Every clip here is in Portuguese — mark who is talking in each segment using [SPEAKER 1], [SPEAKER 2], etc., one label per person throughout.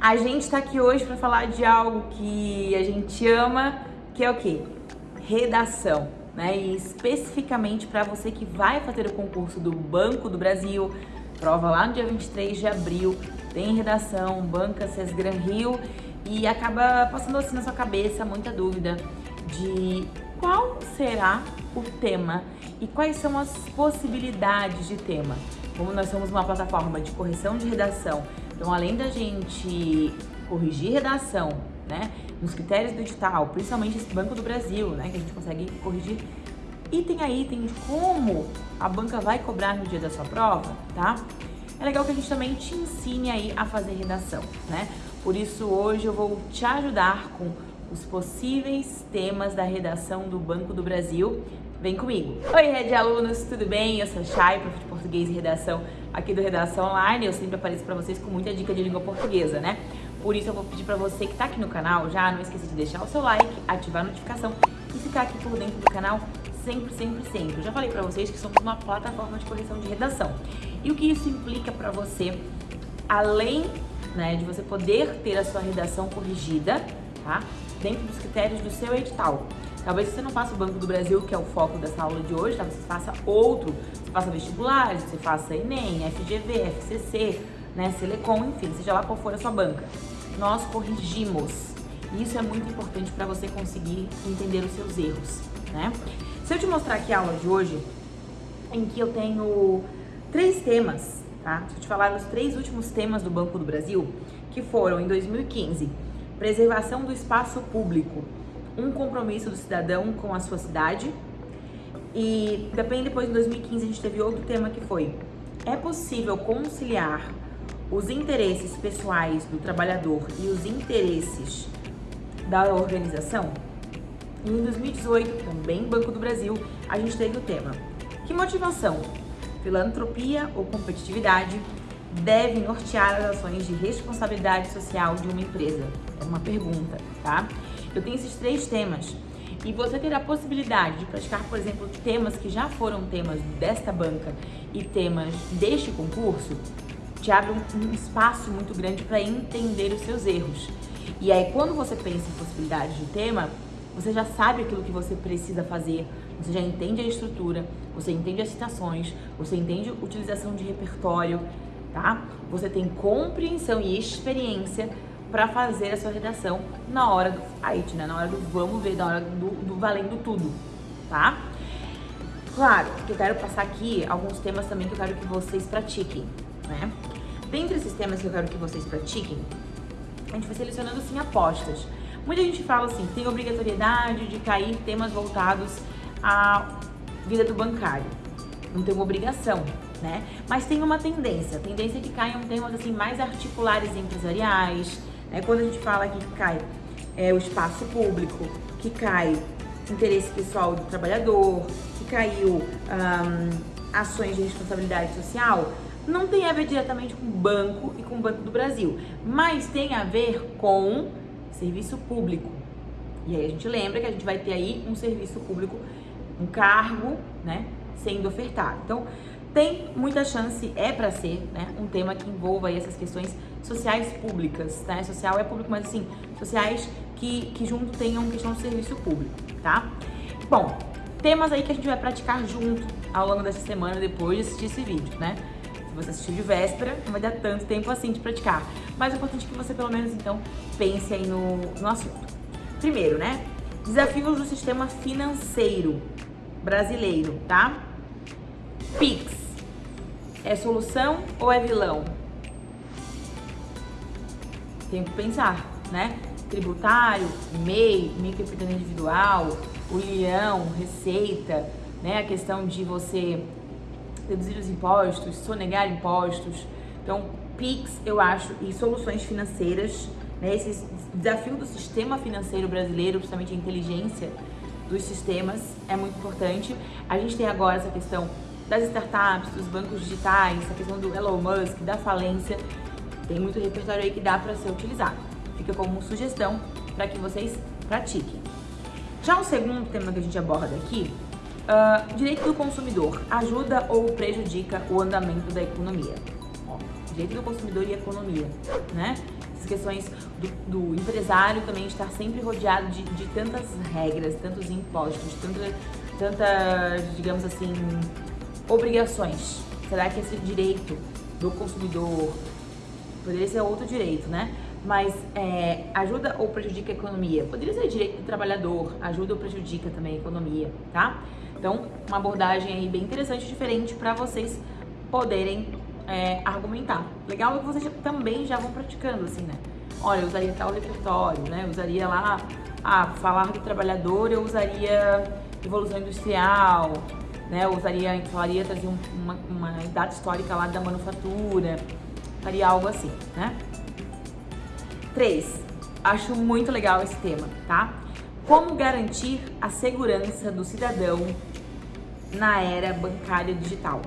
[SPEAKER 1] A gente está aqui hoje para falar de algo que a gente ama, que é o quê? Redação, né? E especificamente para você que vai fazer o concurso do Banco do Brasil, prova lá no dia 23 de abril, tem redação, banca Sesgran Rio e acaba passando assim na sua cabeça muita dúvida de qual será o tema e quais são as possibilidades de tema. Como nós somos uma plataforma de correção de redação, então além da gente corrigir redação, né, nos critérios do edital, principalmente esse Banco do Brasil, né, que a gente consegue corrigir item a item de como a banca vai cobrar no dia da sua prova, tá? É legal que a gente também te ensine aí a fazer redação, né? Por isso hoje eu vou te ajudar com os possíveis temas da redação do Banco do Brasil. Vem comigo! Oi, rede alunos, tudo bem? Eu sou a Chay, prof de português e redação aqui do Redação Online. Eu sempre apareço para vocês com muita dica de língua portuguesa, né? Por isso eu vou pedir para você que está aqui no canal, já não esqueça de deixar o seu like, ativar a notificação e ficar aqui por dentro do canal sempre, sempre, sempre. Eu já falei para vocês que somos uma plataforma de correção de redação. E o que isso implica para você, além né, de você poder ter a sua redação corrigida, tá? dentro dos critérios do seu edital. Talvez você não faça o Banco do Brasil, que é o foco dessa aula de hoje, talvez você faça outro, você faça vestibulares, você faça Enem, FGV, FCC, né, Selecom, enfim, seja lá qual for a sua banca. Nós corrigimos. Isso é muito importante para você conseguir entender os seus erros, né? Se eu te mostrar aqui a aula de hoje, em que eu tenho três temas, tá? Se eu te falar os três últimos temas do Banco do Brasil, que foram em 2015, preservação do espaço público, um compromisso do cidadão com a sua cidade. E também depois, em 2015, a gente teve outro tema que foi é possível conciliar os interesses pessoais do trabalhador e os interesses da organização? E em 2018, também Banco do Brasil, a gente teve o tema Que motivação, filantropia ou competitividade deve nortear as ações de responsabilidade social de uma empresa? É uma pergunta, tá? Eu tenho esses três temas e você ter a possibilidade de praticar, por exemplo, temas que já foram temas desta banca e temas deste concurso, te abre um, um espaço muito grande para entender os seus erros. E aí, quando você pensa em possibilidades de tema, você já sabe aquilo que você precisa fazer, você já entende a estrutura, você entende as citações, você entende utilização de repertório, tá? Você tem compreensão e experiência para fazer a sua redação na hora do fight, né? Na hora do vamos ver, na hora do, do valendo tudo, tá? Claro que eu quero passar aqui alguns temas também que eu quero que vocês pratiquem, né? Dentre esses temas que eu quero que vocês pratiquem, a gente vai selecionando assim apostas. Muita gente fala assim, tem obrigatoriedade de cair temas voltados à vida do bancário. Não tem uma obrigação, né? Mas tem uma tendência, tendência é que caiam temas assim mais articulares empresariais, né? Quando a gente fala aqui que cai é, o espaço público, que cai interesse pessoal do trabalhador, que caiu ações de responsabilidade social, não tem a ver diretamente com o banco e com o Banco do Brasil, mas tem a ver com serviço público. E aí a gente lembra que a gente vai ter aí um serviço público, um cargo, né, sendo ofertado. Então, tem muita chance, é para ser, né, um tema que envolva essas questões sociais públicas, né? Social é público, mas assim, sociais que, que junto tenham questão do serviço público, tá? Bom, temas aí que a gente vai praticar junto ao longo dessa semana depois de assistir esse vídeo, né? Se você assistiu de véspera, não vai dar tanto tempo assim de praticar. Mas é importante que você pelo menos então pense aí no, no assunto. Primeiro, né? Desafios do sistema financeiro brasileiro, tá? Pix. É solução ou é vilão? Tem que pensar, né? Tributário, MEI, microempreendedor individual, o leão, receita, né? A questão de você reduzir os impostos, sonegar impostos. Então, PIX, eu acho, e soluções financeiras, né? Esse desafio do sistema financeiro brasileiro, principalmente a inteligência dos sistemas, é muito importante. A gente tem agora essa questão das startups, dos bancos digitais, a questão do Elon Musk, da falência. Tem muito repertório aí que dá para ser utilizado. Fica como sugestão para que vocês pratiquem. Já o segundo tema que a gente aborda aqui, uh, direito do consumidor, ajuda ou prejudica o andamento da economia? Ó, direito do consumidor e economia, né? Essas questões do, do empresário também estar sempre rodeado de, de tantas regras, tantos impostos, tantas, digamos assim, obrigações. Será que esse direito do consumidor poderia ser outro direito, né? Mas é, ajuda ou prejudica a economia? Poderia ser direito do trabalhador, ajuda ou prejudica também a economia, tá? Então, uma abordagem aí bem interessante, diferente para vocês poderem é, argumentar. Legal é que vocês também já vão praticando, assim, né? Olha, eu usaria tal repertório, né? Eu usaria lá, ah, falar do trabalhador, eu usaria Revolução Industrial, né? Usaria, falaria, trazer uma, uma data histórica lá da manufatura, faria algo assim, né? Três, acho muito legal esse tema, tá? Como garantir a segurança do cidadão na era bancária digital?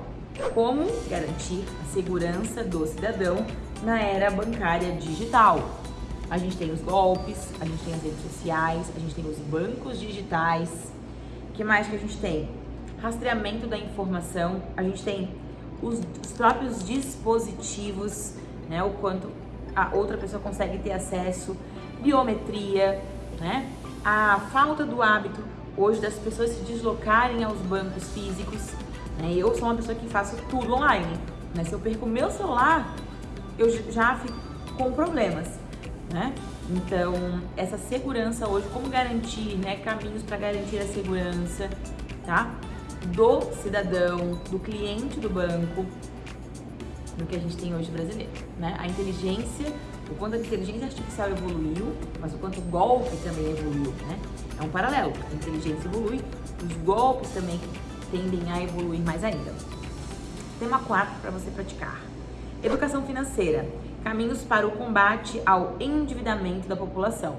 [SPEAKER 1] Como garantir a segurança do cidadão na era bancária digital? A gente tem os golpes, a gente tem as redes sociais, a gente tem os bancos digitais. O que mais que a gente tem? Rastreamento da informação, a gente tem os, os próprios dispositivos, né? O quanto a outra pessoa consegue ter acesso, biometria, né? A falta do hábito hoje das pessoas se deslocarem aos bancos físicos. Né? Eu sou uma pessoa que faço tudo online. Né? Se eu perco meu celular, eu já fico com problemas. Né? Então, essa segurança hoje, como garantir, né, caminhos para garantir a segurança, tá? Do cidadão, do cliente do banco, do que a gente tem hoje brasileiro, né? A inteligência, o quanto a inteligência artificial evoluiu, mas o quanto o golpe também evoluiu, né? É um paralelo, a inteligência evolui, os golpes também tendem a evoluir mais ainda. Tema 4 para você praticar. Educação financeira, caminhos para o combate ao endividamento da população.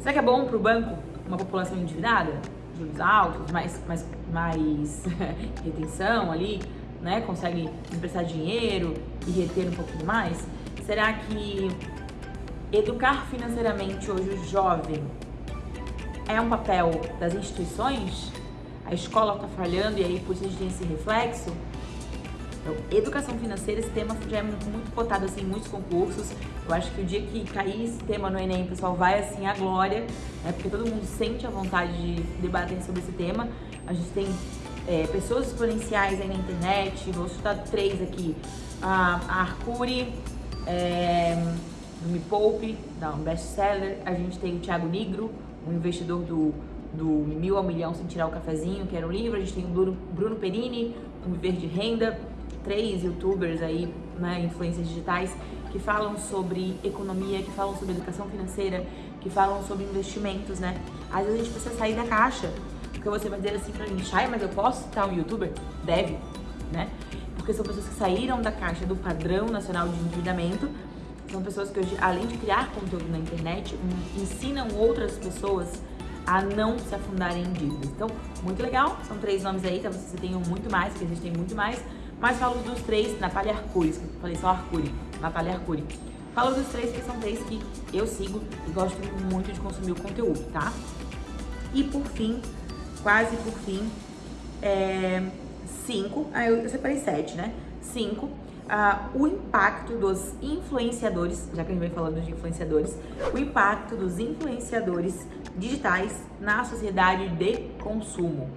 [SPEAKER 1] Será que é bom para o banco uma população endividada? Juros altos, mais, mais, mais retenção ali? né, consegue emprestar dinheiro e reter um pouquinho mais? Será que educar financeiramente hoje o jovem é um papel das instituições? A escola está falhando e aí por isso a gente tem esse reflexo? Então, educação financeira, esse tema já é muito cotado assim, em muitos concursos. Eu acho que o dia que cair esse tema no Enem, pessoal vai assim à glória, né? Porque todo mundo sente a vontade de debater sobre esse tema. A gente tem é, pessoas exponenciais aí na internet, vou citar três aqui. A, a Arcuri, é, do Me Poupe, da um best-seller. A gente tem o Thiago Nigro, um investidor do, do Mil ao Milhão Sem Tirar o Cafezinho, que era um livro. A gente tem o Bruno, Bruno Perini, um Viver de Renda. Três youtubers aí, né, influências digitais, que falam sobre economia, que falam sobre educação financeira, que falam sobre investimentos, né? Às vezes a gente precisa sair da caixa porque você vai dizer assim pra mim, Chay, mas eu posso citar um youtuber? Deve, né? Porque são pessoas que saíram da caixa do padrão nacional de endividamento, são pessoas que hoje, além de criar conteúdo na internet, ensinam outras pessoas a não se afundarem em dívidas. Então, muito legal, são três nomes aí, talvez você tenham muito mais, porque existem muito mais, mas falo dos três, Natália Arcuri, falei só Arcuri, Natália Arcuri. Falo dos três que são três que eu sigo e gosto muito de consumir o conteúdo, tá? E por fim, quase por fim, é, cinco, ah, eu separei sete, né? Cinco, ah, o impacto dos influenciadores, já que a gente vem falando de influenciadores, o impacto dos influenciadores digitais na sociedade de consumo.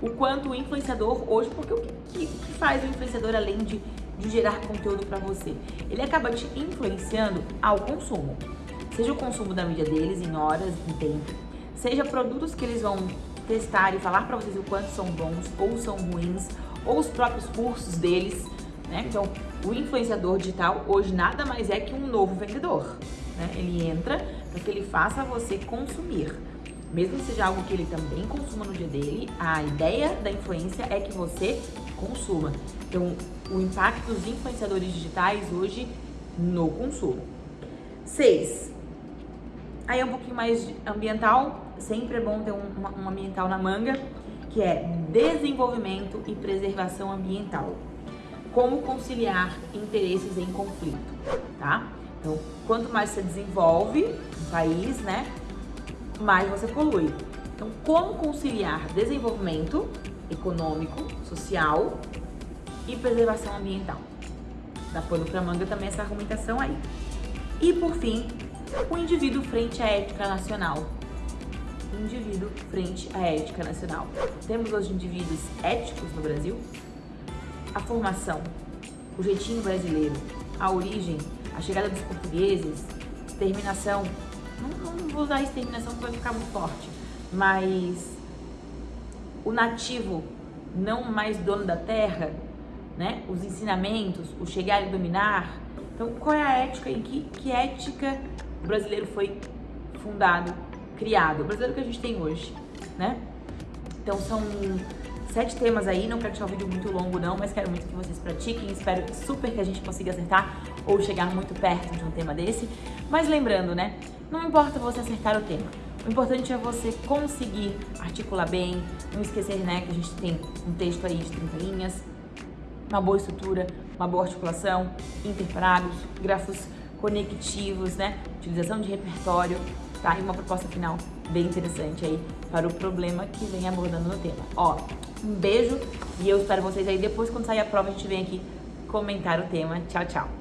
[SPEAKER 1] O quanto o influenciador hoje, porque o que, que faz o influenciador além de, de gerar conteúdo para você? Ele acaba te influenciando ao consumo. Seja o consumo da mídia deles em horas, em tempo, seja produtos que eles vão testar e falar para vocês o quanto são bons ou são ruins, ou os próprios cursos deles, né? Então, o influenciador digital hoje nada mais é que um novo vendedor, né? Ele entra para que ele faça você consumir. Mesmo que seja algo que ele também consuma no dia dele, a ideia da influência é que você consuma. Então, o impacto dos influenciadores digitais hoje no consumo. Seis, Aí é um pouquinho mais ambiental, sempre é bom ter um, um ambiental na manga, que é desenvolvimento e preservação ambiental. Como conciliar interesses em conflito, tá? Então, quanto mais você desenvolve um país, né, mais você polui. Então, como conciliar desenvolvimento econômico, social e preservação ambiental? Dá pano pra manga também essa argumentação aí. E por fim, o indivíduo frente à ética nacional. O indivíduo frente à ética nacional. Temos os indivíduos éticos no Brasil? A formação, o jeitinho brasileiro, a origem, a chegada dos portugueses, exterminação. Não, não vou usar exterminação porque vai ficar muito forte, mas o nativo não mais dono da terra, né? Os ensinamentos, o chegar e dominar. Então, qual é a ética em que, que ética o brasileiro foi fundado, criado? O brasileiro que a gente tem hoje, né? Então, são sete temas aí, não quero deixar o vídeo muito longo não, mas quero muito que vocês pratiquem, espero super que a gente consiga acertar ou chegar muito perto de um tema desse. Mas lembrando, né, não importa você acertar o tema, o importante é você conseguir articular bem, não esquecer né, que a gente tem um texto aí de 30 linhas, uma boa estrutura, uma boa articulação, interparágrafos, grafos conectivos, né, utilização de repertório, tá? E uma proposta final bem interessante aí para o problema que vem abordando no tema. Ó, um beijo e eu espero vocês aí depois quando sair a prova a gente vem aqui comentar o tema. Tchau, tchau!